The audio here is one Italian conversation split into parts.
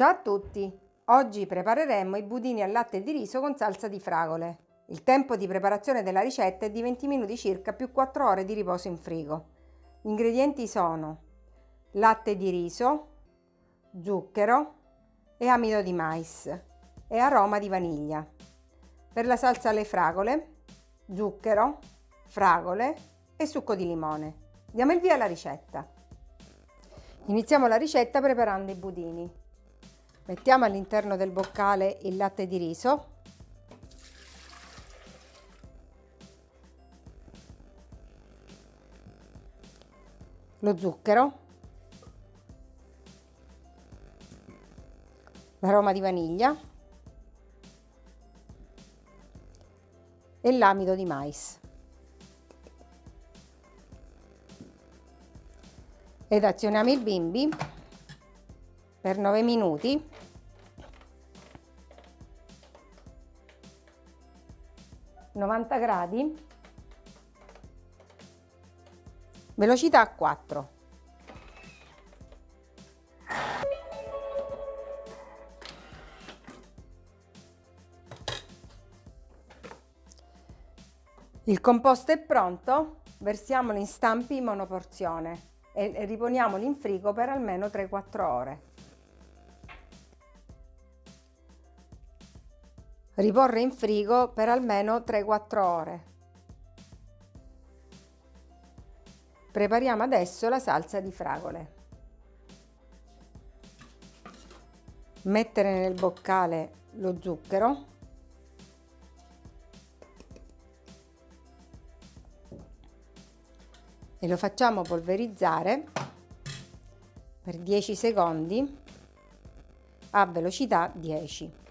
Ciao a tutti! Oggi prepareremo i budini al latte di riso con salsa di fragole. Il tempo di preparazione della ricetta è di 20 minuti circa più 4 ore di riposo in frigo. Gli ingredienti sono latte di riso, zucchero e amido di mais e aroma di vaniglia. Per la salsa alle fragole, zucchero, fragole e succo di limone. Diamo il via alla ricetta. Iniziamo la ricetta preparando i budini. Mettiamo all'interno del boccale il latte di riso. Lo zucchero. L'aroma di vaniglia. E l'amido di mais. Ed azioniamo il bimbi per 9 minuti. novanta gradi. Velocità 4 il composto è pronto versiamolo in stampi monoporzione e riponiamolo in frigo per almeno 3-4 ore Riporre in frigo per almeno 3-4 ore. Prepariamo adesso la salsa di fragole. Mettere nel boccale lo zucchero. E lo facciamo polverizzare per 10 secondi a velocità 10.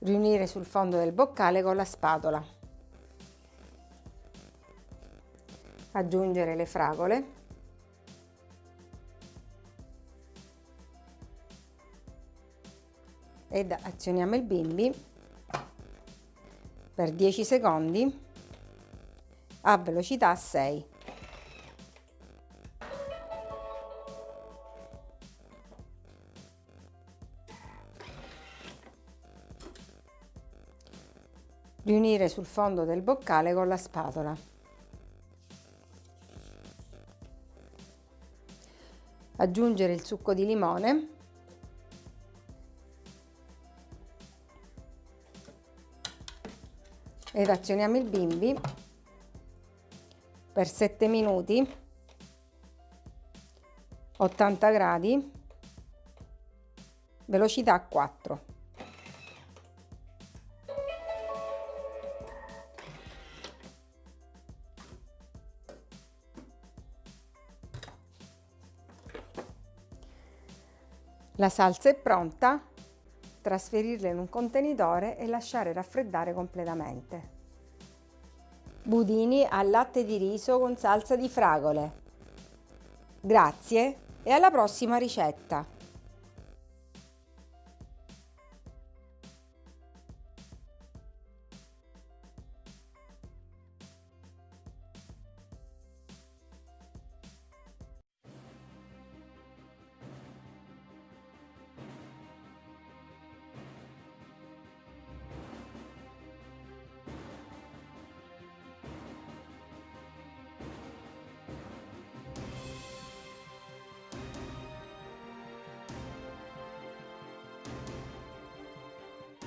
Riunire sul fondo del boccale con la spatola. Aggiungere le fragole. Ed azioniamo il bimbi per 10 secondi a velocità 6. Riunire sul fondo del boccale con la spatola. Aggiungere il succo di limone. Ed azioniamo il bimbi per 7 minuti 80 gradi velocità 4 La salsa è pronta, trasferirla in un contenitore e lasciare raffreddare completamente. Budini al latte di riso con salsa di fragole. Grazie e alla prossima ricetta!